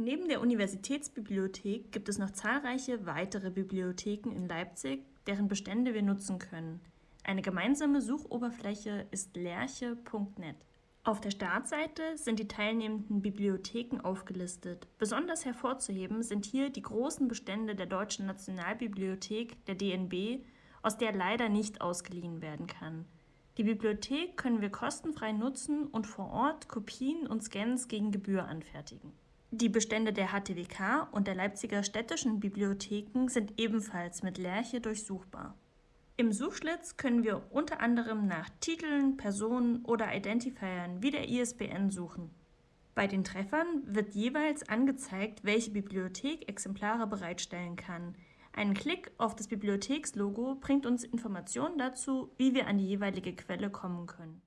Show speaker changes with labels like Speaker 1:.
Speaker 1: Neben der Universitätsbibliothek gibt es noch zahlreiche weitere Bibliotheken in Leipzig, deren Bestände wir nutzen können. Eine gemeinsame Suchoberfläche ist lerche.net. Auf der Startseite sind die teilnehmenden Bibliotheken aufgelistet. Besonders hervorzuheben sind hier die großen Bestände der Deutschen Nationalbibliothek, der DNB, aus der leider nicht ausgeliehen werden kann. Die Bibliothek können wir kostenfrei nutzen und vor Ort Kopien und Scans gegen Gebühr anfertigen. Die Bestände der HTWK und der Leipziger städtischen Bibliotheken sind ebenfalls mit Lerche durchsuchbar. Im Suchschlitz können wir unter anderem nach Titeln, Personen oder Identifiern wie der ISBN suchen. Bei den Treffern wird jeweils angezeigt, welche Bibliothek Exemplare bereitstellen kann. Ein Klick auf das Bibliothekslogo bringt uns Informationen dazu, wie wir an die jeweilige Quelle kommen können.